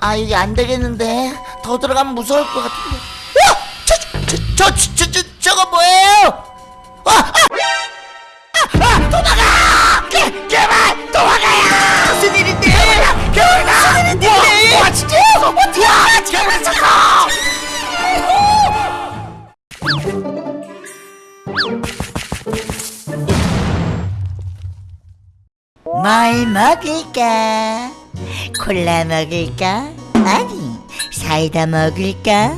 아 여기 안 되겠는데 더 들어가면 무서울 것 같은데 와! 저, 저, 저, 저, 저, 저, 저거 뭐예요? 아, 아! 아, 아, 도망가! 개, 개발 도망가요! 무슨 일인데? 개발 무슨 일인데? 와, 와 진짜? 어떻게? 와, 개발 잠깐! 뭘 먹을까? 콜라 먹을까? 아니 사이다 먹을까?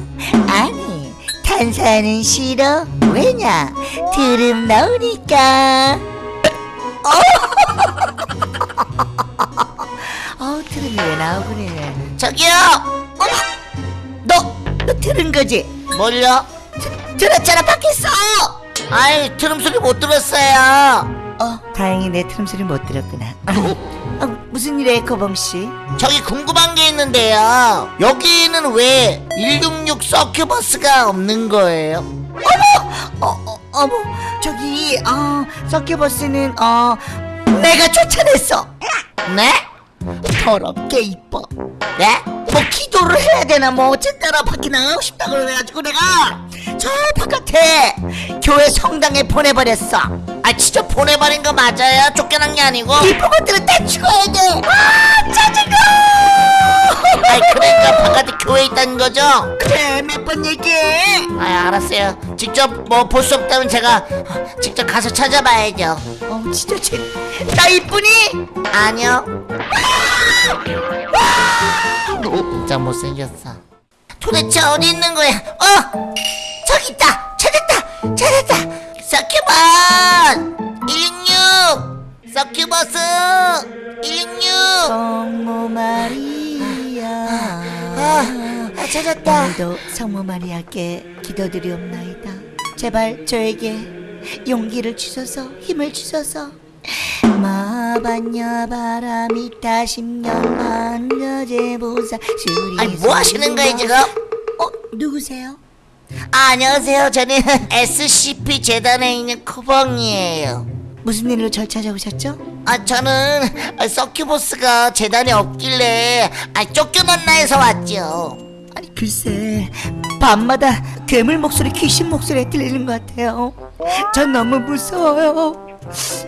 아니 탄산은 싫어 왜냐? 드름 나오니까 어 드름이 왜 나오그래 저기요 어머 너, 너 들은 거지? 뭘요? 드, 들었잖아 밖에서 아이 드럼 소리 못 들었어요 어, 다행히 내 트름 소리 못 들었구나. 아, 무슨 일이에요, 거범씨? 저기 궁금한 게 있는데요. 여기는 왜 166 서큐버스가 없는 거예요? 어머! 어, 어, 어머, 저기, 어, 서큐버스는, 어, 내가 쫓아냈어! 네? 더럽게 이뻐. 네? 뭐 기도를 해야 되나 뭐 어쨌거나 밖에 나가고 싶다 그래가지고 내가 저 바깥에 교회 성당에 보내버렸어 아 진짜 보내버린 거 맞아요? 쫓겨난 게 아니고? 이쁜 것들은 다 죽어야 돼아 짜증나. 아이 그러니까 바깥에 교회 있다는 거죠? 그래 몇 번 얘기해. 아 알았어요. 직접 뭐 볼 수 없다면 제가 직접 가서 찾아봐야죠. 어 진짜 쟤 나 이쁘니? 아니요. 진짜 못생겼어. 도대체 어디 있는 거야? 어? 저기 있다. 찾았다. 찾았다 서큐버스! 166 서큐버스! 166 성모 마리아. 아, 아 찾았다. 오늘도 성모 마리아께 기도드리옵나이다. 제발 저에게 용기를 주셔서 힘을 주셔서. 마반야 바람이 타십년 만여제보사 수리 아니 뭐 하시는 거예요 지금? 어 누구세요? 아, 안녕하세요. 저는 SCP 재단에 있는 쿠벙이에요. 무슨 일로 절 찾아오셨죠? 아 저는 아, 서큐버스가 재단에 없길래 아 쫓겨났나 해서 왔죠. 아니 글쎄 밤마다 괴물 목소리 귀신 목소리 들리는 것 같아요. 전 너무 무서워요.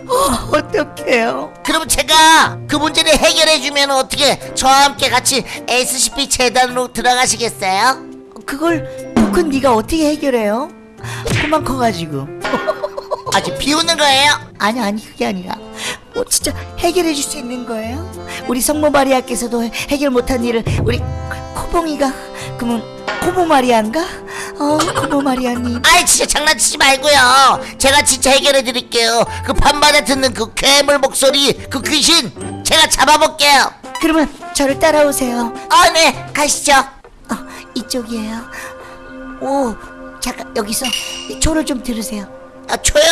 어, 어떡해요? 그럼 제가 그 문제를 해결해주면 어떻게 저와 함께 같이 SCP 재단으로 들어가시겠어요? 그걸 큰 네가 어떻게 해결해요? 그만 커가지고. 아직 비우는 거예요? 아니 아니 그게 아니라. 뭐 진짜 해결해 줄 수 있는 거예요? 우리 성모 마리아께서도 해결 못한 일을 우리 코봉이가 그러면 코모 마리아인가? 어 코모 마리아님. 아이 진짜 장난치지 말고요. 제가 진짜 해결해 드릴게요. 그 밤마다 듣는 그 괴물 목소리 그 귀신 제가 잡아볼게요. 그러면 저를 따라오세요. 아 네. 가시죠. 어, 이쪽이에요 오 잠깐 여기서 이 초를 좀 들으세요 아 초요?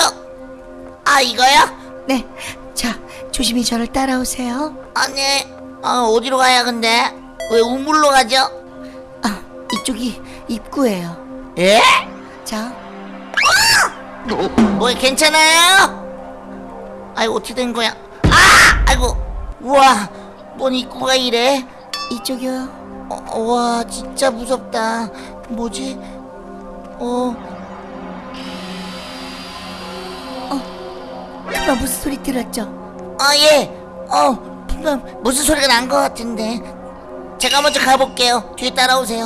아 이거요? 네 자 조심히 저를 따라오세요 아니 아 어디로 가야 근데 왜 우물로 가죠? 아 이쪽이 입구예요 예? 자 뭐 괜찮아요? 아이 어떻게 된 거야? 아! 아이고 우와 뭔 입구가 이래? 이쪽이요 어, 와 진짜 무섭다 뭐지? 어 그만 무슨 소리 들었죠? 아, 예. 어, 분명 무슨 소리가 난 것 같은데. 제가 먼저 가볼게요. 뒤에 따라오세요.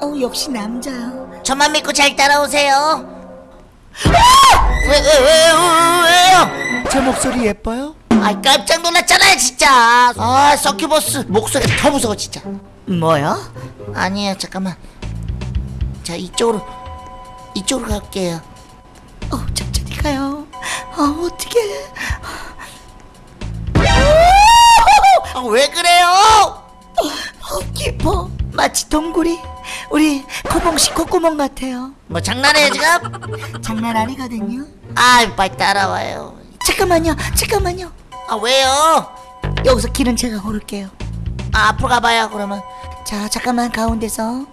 어 역시 남자요 저만 믿고 잘 따라오세요. 왜, 왜, 왜, 왜, 왜요? 제 목소리 예뻐요? 아, 깜짝 놀랐잖아요, 진짜. 아, 서큐버스 목소리가 더 무서워, 진짜. 뭐요? 아니에요, 잠깐만. 자, 이쪽으로, 이쪽으로 갈게요. 어 천천히 가요 아 어떡해 아, 왜 그래요? 어 깊어 마치 동굴이 우리 코봉씨 콧구멍 같아요 뭐 장난해요, 지금? 장난 아니거든요 아, 빨리 따라와요. 잠깐만요 잠깐만요 아, 왜요? 여기서 길은 제가 고를게요 아, 앞으로 가봐요, 그러면. 자 잠깐만 가운데서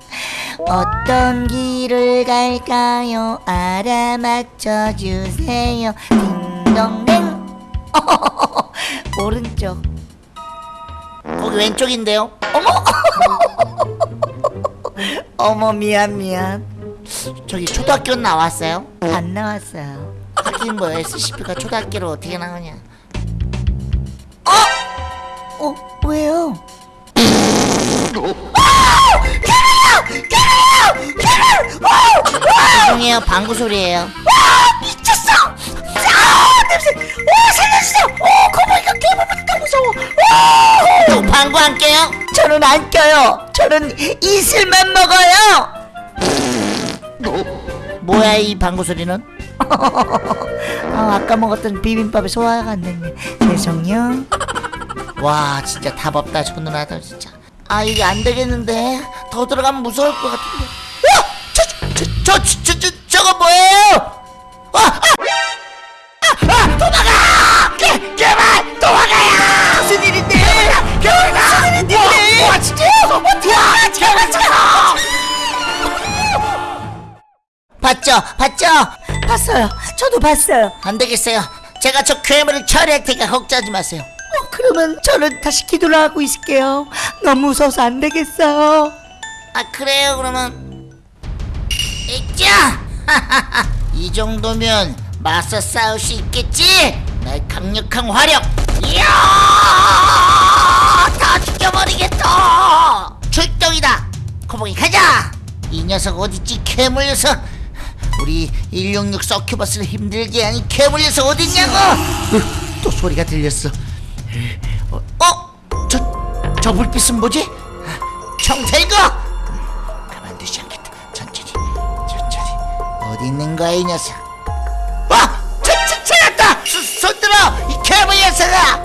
어떤 길을 갈까요? 알아맞혀 주세요. 딩동댕. 오른쪽. 거기 왼쪽인데요. 어머! 어머 미안 미안. 저기 초등학교 나왔어요? 안 나왔어요. 하긴 뭐 SCP가 초등학교로 어떻게 나오냐. 어 왜요? 죄송해요 방구 소리예요 미쳤어! 아 냄새! 오 살려주세요! 오 괴물보다 더 무서워! 또 방구 안 껴요? 저는 안 껴요. 저는 이슬만 먹어요. 뭐야 이 방구 소리는? 아, 아까 먹었던 비빔밥에 소화가 안 됐네. 죄송요. 와 진짜 답 없다 저 누나들 진짜 아 이게 안 되겠는데 더 들어가면 무서울 것 같은데 와! 저, 저, 저, 저, 봤어요. 저도 봤어요. 안 되겠어요. 제가 저 괴물을 처리할 테니까 걱정하지 마세요. 어, 그러면 저는 다시 기도를 하고 있을게요. 너무 무서워서 안 되겠어요. 아 그래요? 그러면. 이자 이 정도면 맞서 싸울 수 있겠지? 나의 강력한 화력. 이야! 다 죽여버리겠다. 출동이다. 코봉이 가자! 이 녀석 어딨지? 괴물 녀석 우리 166 서큐버스를 힘들게 하니 괴물 녀석 어딨냐고 으, 또 소리가 들렸어 어? 어? 저, 저 불빛은 뭐지? 총 들고 가만두지 않겠다 천천히 천천히 어디 있는 거야 이 녀석 와! 저, 저, 찾았다! 손, 손 들어! 이 괴물 녀석아!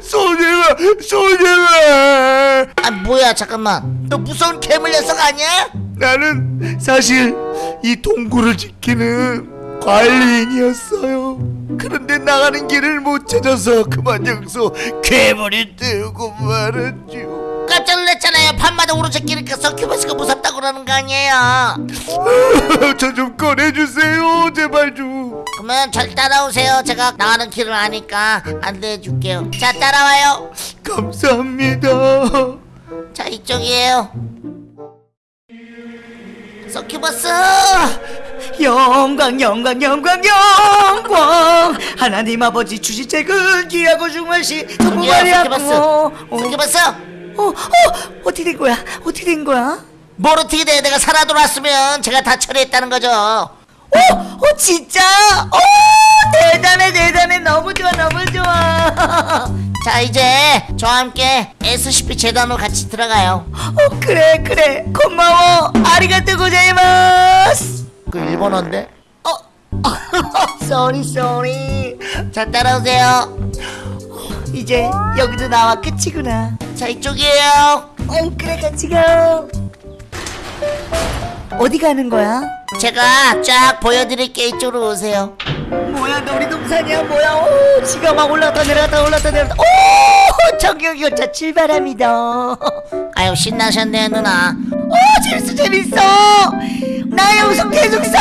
소녀가 소녀가. 아 뭐야 잠깐만. 너 무서운 괴물 녀석 아니야? 나는 사실 이 동굴을 지키는 관리인이었어요. 그런데 나가는 길을 못 찾아서 그만 여기서 괴물이 뜨고 말았죠 깜짝 놀랐잖아요. 밤마다 오른쪽 끼니까 서큐버스가 무섭다고 그러는 거 아니에요? 저 좀 꺼내주세요. 제발 좀 그러면 절 따라오세요. 제가 나가는 길을 아니까 안내해 줄게요. 자 따라와요. 감사합니다. 자 이쪽이에요. 서큐버스! 영광 영광 영광 영광! 하나님 아버지 주신 책은 귀하고 중요시 정말 서큐버스. 어, 어, 서큐버스! 어, 어, 어떻게 된 거야? 어떻게 된 거야? 뭘 어떻게 돼? 내가 살아 돌아왔으면 제가 다 처리했다는 거죠 어, 어 진짜? 어 대단해 대단해. 너무 좋아 너무 좋아. 자 이제 저와 함께 SCP 재단으로 같이 들어가요. 어 그래 그래. 고마워. ありがとうございます. 그 일본어인데? 어 sorry sorry 자 따라오세요. 이제 여기도 나와 끝이구나. 자 이쪽이에요. 어 그래 같이 가 어디 가는 거야? 제가 쫙 보여드릴게 이쪽으로 오세요. 뭐야 놀이동산이야? 뭐야? 오 지가 막 올라갔다 내려갔다 올라갔다 내려갔다. 오 정경열차 출발합니다. 아유 신나셨네요 누나. 오 재밌어 재밌어. 나 여기서 계속 아유